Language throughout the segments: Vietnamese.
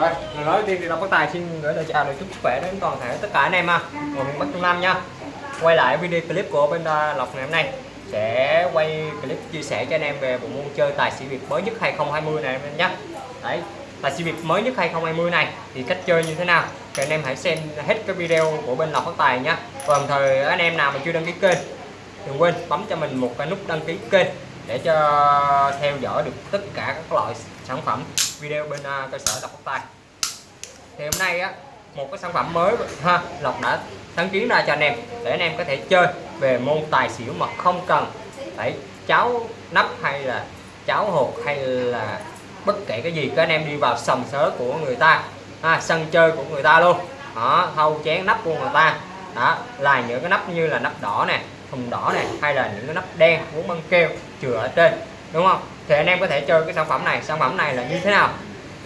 rồi, lời nói đầu tiên thì đọc có tài xin gửi lời chào lời chúc sức khỏe đến toàn thể tất cả anh em ha. Ở miền Bắc Trung Nam nha. Quay lại video clip của bên à, Lộc ngày hôm nay. Sẽ quay clip chia sẻ cho anh em về bộ môn chơi tài xỉu Việt mới nhất 2020 này anh em nhé đấy, tài xỉu Việt mới nhất 2020 này thì cách chơi như thế nào? Thì anh em hãy xem hết cái video của bên Lộc Phát Tài nhé và đồng thời anh em nào mà chưa đăng ký kênh, đừng quên bấm cho mình một cái nút đăng ký kênh để cho theo dõi được tất cả các loại sản phẩm video bên uh, cơ sở lọc tóc tai. thì hôm nay á một cái sản phẩm mới ha Lộc đã sáng kiến ra cho anh em để anh em có thể chơi về môn tài xỉu mà không cần phải cháo nắp hay là cháo hột hay là bất kể cái gì các anh em đi vào sòng sớ của người ta ha, sân chơi của người ta luôn. Đó thâu chén nắp của người ta. Đó là những cái nắp như là nắp đỏ nè thùng đỏ này hay là những cái nắp đen uống băng keo chừa ở trên đúng không? Thì anh em có thể chơi cái sản phẩm này. Sản phẩm này là như thế nào?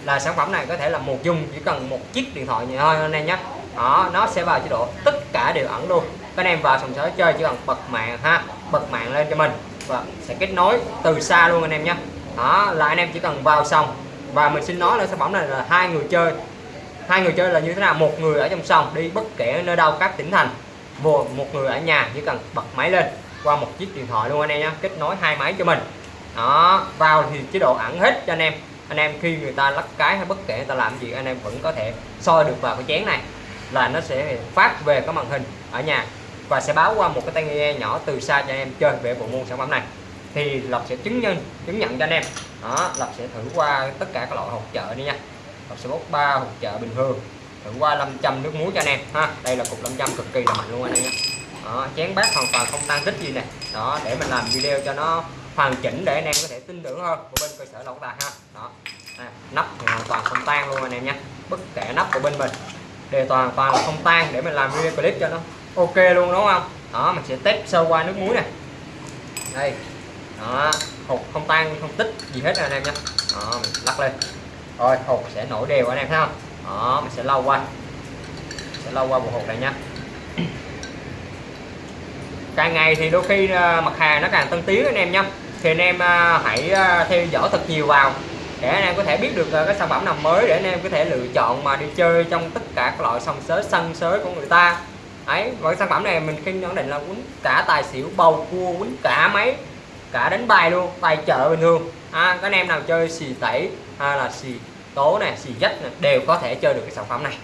Là sản phẩm này có thể là một dùng, chỉ cần một chiếc điện thoại thôi anh em nhé. Đó, nó sẽ vào chế độ tất cả đều ẩn luôn. Các anh em vào sòng sới chơi chỉ cần bật mạng ha, bật mạng lên cho mình và sẽ kết nối từ xa luôn anh em nhé. Đó, là anh em chỉ cần vào sòng và mình xin nói là sản phẩm này là hai người chơi. Hai người chơi là như thế nào? Một người ở trong sòng đi bất kể nơi đâu các tỉnh thành. Một người ở nhà chỉ cần bật máy lên qua một chiếc điện thoại luôn anh em nhé. Kết nối hai máy cho mình đó vào thì chế độ ẩn hết cho anh em. Anh em khi người ta lắc cái hay bất kể người ta làm gì anh em vẫn có thể soi được vào cái chén này là nó sẽ phát về cái màn hình ở nhà và sẽ báo qua một cái tai nghe nhỏ từ xa cho anh em chơi về bộ môn sản phẩm này. Thì lộc sẽ chứng nhân chứng nhận cho anh em. Đó lộc sẽ thử qua tất cả các loại hộp chợ đi nha. Lộc sẽ bốc ba hộp chợ bình thường thử qua 500 nước muối cho anh em ha. Đây là cục 500 cực kỳ là mạnh luôn anh em nhé. Đó, chén bát hoàn toàn không tan tích gì nè. Đó để mình làm video cho nó hoàn chỉnh để anh em có thể tin tưởng hơn. Của bên cơ sở lộc tài ha. Đó. À, nắp thì hoàn toàn không tan luôn anh em nhé. Bất kể nắp của bên mình đều toàn toàn là không tan để mình làm video clip cho nó ok luôn đúng không? Đó mình sẽ test sơ qua nước muối này. Đây. Đó hột không tan không tích gì hết anh em nhé. Đó mình lắc lên. Rồi hột sẽ nổi đều anh em thấy không? Đó mình sẽ lau qua. Sẽ lau qua bộ hột này nha càng ngày thì đôi khi ờ, mặt hàng nó càng tân tiến anh em nhé thì anh em à, hãy à, theo dõi thật nhiều vào để anh em có thể biết được à, cái sản phẩm nào mới để anh em có thể lựa chọn mà đi chơi trong tất cả các loại sòng sới sân sới của người ta. Ấy và cái sản phẩm này mình khi nhận định là quýnh cả tài xỉu bầu cua quýnh cả máy cả đánh bài luôn tài chợ bình thường. À, các anh em nào chơi xì tẩy hay là xì tố này xì dách này, đều có thể chơi được cái sản phẩm này.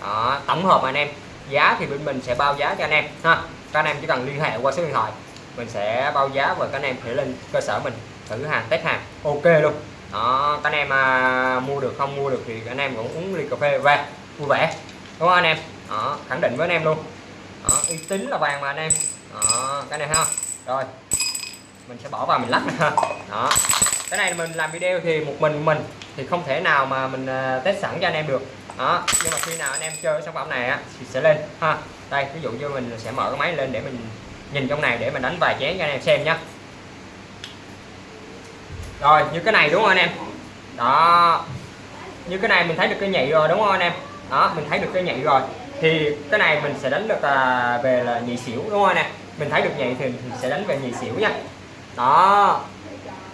Đó, tổng hợp anh em. Giá thì bên mình sẽ bao giá cho anh em ha. Các anh em chỉ cần liên hệ qua số điện thoại mình sẽ bao giá và các anh em thể lên cơ sở mình thử hàng test hàng. Ok luôn. Đó các anh em à, mua được không mua được thì anh em cũng uống ly cà phê về vui vẻ. Đúng không anh em? Đó khẳng định với anh em luôn. Đó, uy tín là vàng mà anh em. Đó cái này ha rồi mình sẽ bỏ vào mình lắc ha đó cái này mình làm video thì một mình mình thì không thể nào mà mình test sẵn cho anh em được. Đó nhưng mà khi nào anh em chơi sản phẩm này á thì sẽ lên ha. Đây ví dụ như mình sẽ mở cái máy lên để mình nhìn trong này để mình đánh vài chén cho anh em xem nhé rồi như cái này đúng không anh em? Đó. Như cái này mình thấy được cái nhị rồi đúng không anh em? Đó mình thấy được cái nhị rồi. Thì cái này mình sẽ đánh được à, về là nhị xỉu đúng không anh em? Mình thấy được nhị thì mình sẽ đánh về nhị xỉu nha. Đó.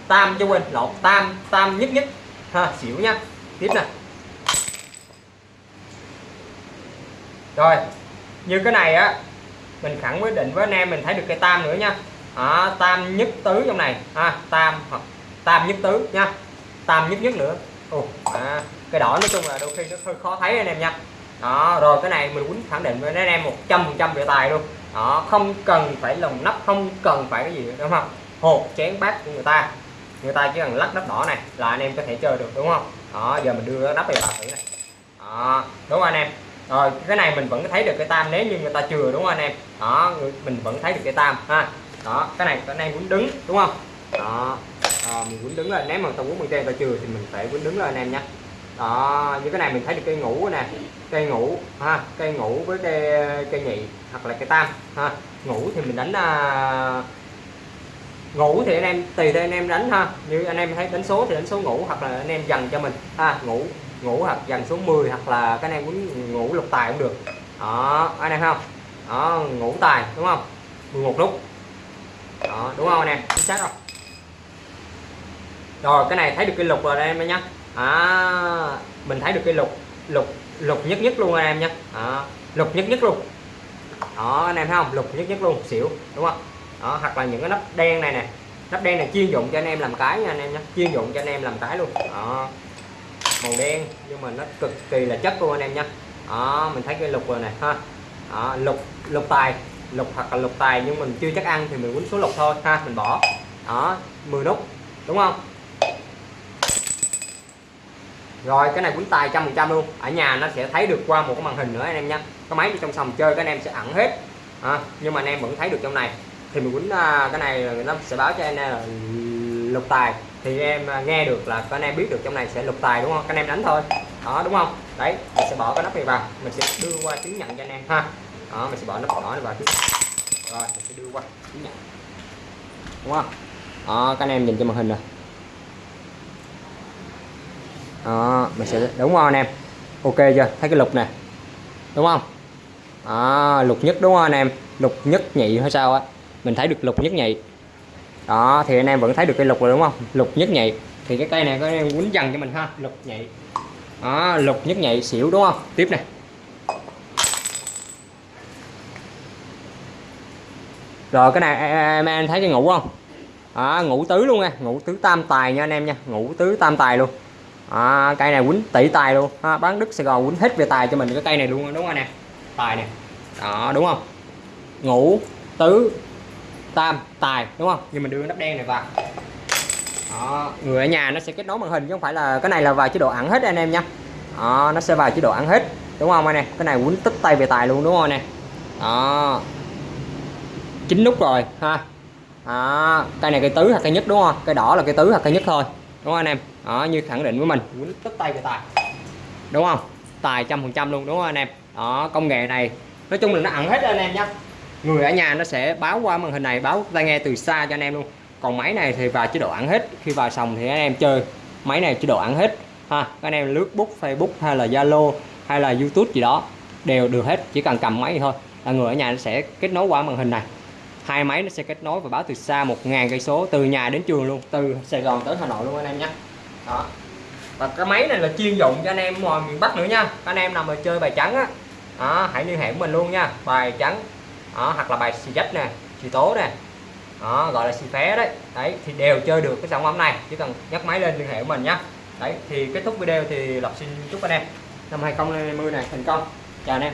Tam cho quên lộn tam tam nhất nhất. Ha xỉu nha. Tiếp nè. Rồi. Như cái này á mình khẳng quyết định với anh em mình thấy được cây tam nữa nha. À, tam nhất tứ trong này. À, tam hoặc tam nhất tứ nha. Tam nhất nhất nữa. Ồ, à, cái đỏ nói chung là đôi khi nó hơi khó thấy anh em nha. Đó rồi cái này mình quýnh khẳng định với anh em một trăm phần trăm về tài luôn. Đó không cần phải lồng nắp không cần phải cái gì đúng không? Hộp chén bát của người ta. Người ta chỉ cần lắc nắp đỏ này là anh em có thể chơi được đúng không? Đó giờ mình đưa nắp này vào thử này. Đó đúng không anh em? Rồi cái này mình vẫn thấy được cái tam nếu như người ta chừa đúng không anh em? Đó mình vẫn thấy được cái tam ha. Đó cái này cái này muốn đứng đúng không? Đó à, mình muốn đứng lên nếu mà tao quýnh bằng tay ta chừa thì mình phải muốn đứng lên anh em nhé. Đó như cái này mình thấy được cây ngủ nè cây ngủ ha cây ngủ với cây cây nhị hoặc là cây tam ha. Ngủ thì mình đánh à, ngủ thì anh em tùy theo anh em đánh ha. Như anh em thấy đánh số thì đánh số ngủ hoặc là anh em dần cho mình ha ngủ ngủ hoặc dần số 10 hoặc là cái anh em muốn ngủ lục tài cũng được. Đó anh em không? Đó ngủ tài đúng không? 11 nút. Đó đúng không anh em? Chính xác không? Rồi cái này thấy được cái lục rồi đây em nhé à, mình thấy được cái lục lục lục nhất nhất luôn anh em nhé à, lục nhất nhất luôn. Đó anh em thấy không? Lục nhất nhất luôn xỉu đúng không? Đó hoặc là những cái nắp đen này nè. Nắp đen này chuyên dụng cho anh em làm cái nha anh em nhé chuyên dụng cho anh em làm cái luôn. Đó màu đen nhưng mà nó cực kỳ là chất luôn anh em nhé đó mình thấy cái lục rồi này ha. Đó, lục lục tài lục hoặc là lục tài nhưng mình chưa chắc ăn thì mình quýnh số lục thôi ha mình bỏ. Đó 10 nút đúng không? Rồi cái này quýnh tài trăm phần trăm luôn. Ở nhà nó sẽ thấy được qua một cái màn hình nữa anh em nha cái máy trong sòng chơi các anh em sẽ ẩn hết. À, nhưng mà anh em vẫn thấy được trong này. Thì mình quýnh à, cái này nó sẽ báo cho anh em là lục tài thì em à, nghe được là các anh em biết được trong này sẽ lục tài đúng không? Các anh em đánh thôi. Đó đúng không? Đấy mình sẽ bỏ cái nắp này vào. Mình sẽ đưa qua chứng nhận cho anh em ha. Đó mình sẽ bỏ nắp đỏ này vào trước. Rồi mình sẽ đưa qua chứng nhận. Đúng không? Đó các anh em nhìn cho màn hình rồi đó mình sẽ đúng không anh em? Ok chưa? Thấy cái lục nè. Đúng không? Đó, lục nhất đúng không anh em? Lục nhất nhị hay sao á? Mình thấy được lục nhất nhị đó thì anh em vẫn thấy được cây lục rồi đúng không? Lục nhất nhị. Thì cái cây này có anh em quýnh dần cho mình ha lục nhị. Đó lục nhất nhị xỉu đúng không? Tiếp này rồi cái này em, em thấy cái ngủ không? Đó, ngũ tứ luôn nha ngũ tứ tam tài nha anh em nha ngũ tứ tam tài luôn. À, cây này quýnh tỷ tài luôn. Ha, bán đức sài gòn quýnh hết về tài cho mình cái cây này luôn đúng không anh em? Tài nè. Đó đúng không? Ngũ tứ tam tài đúng không? Nhưng mình đưa nắp đen này vào. Đó, người ở nhà nó sẽ kết nối màn hình chứ không phải là cái này là vào chế độ ẩn hết anh em nha. Đó, nó sẽ vào chế độ ẩn hết đúng không anh em? Cái này quýnh tích tay về tài luôn đúng không anh em? Đó. Chín nút rồi ha. Đó, cây này cây tứ hoặc cây nhất đúng không? Cây đỏ là cây tứ hoặc cây nhất thôi đúng không anh em? Đó như khẳng định với mình. Quýnh tích tay về tài. Đúng không? Tài trăm phần trăm luôn đúng không anh em? Đó công nghệ này nói chung là nó ẩn hết anh em nhé người ở nhà nó sẽ báo qua màn hình này báo tai nghe từ xa cho anh em luôn. Còn máy này thì vào chế độ ăn hết khi vào sòng thì anh em chơi. Máy này chế độ ăn hết ha. Anh em lướt book facebook hay là zalo hay là youtube gì đó đều được hết. Chỉ cần cầm máy thì thôi là người ở nhà nó sẽ kết nối qua màn hình này. Hai máy nó sẽ kết nối và báo từ xa một ngàn cây số từ nhà đến trường luôn từ Sài Gòn tới Hà Nội luôn anh em nhé. Đó. Và cái máy này là chuyên dụng cho anh em ngoài miền Bắc nữa nha. Anh em nào mà chơi bài trắng á đó, hãy liên hệ của mình luôn nha. Bài trắng đó, hoặc là bài xì dách nè xì tố nè. Đó, gọi là xì phé đấy. Đấy thì đều chơi được cái sản phẩm này. Chỉ cần nhấc máy lên liên hệ của mình nhé đấy thì kết thúc video thì lộc xin chúc anh em. Năm 2020 này thành công. Chào anh em.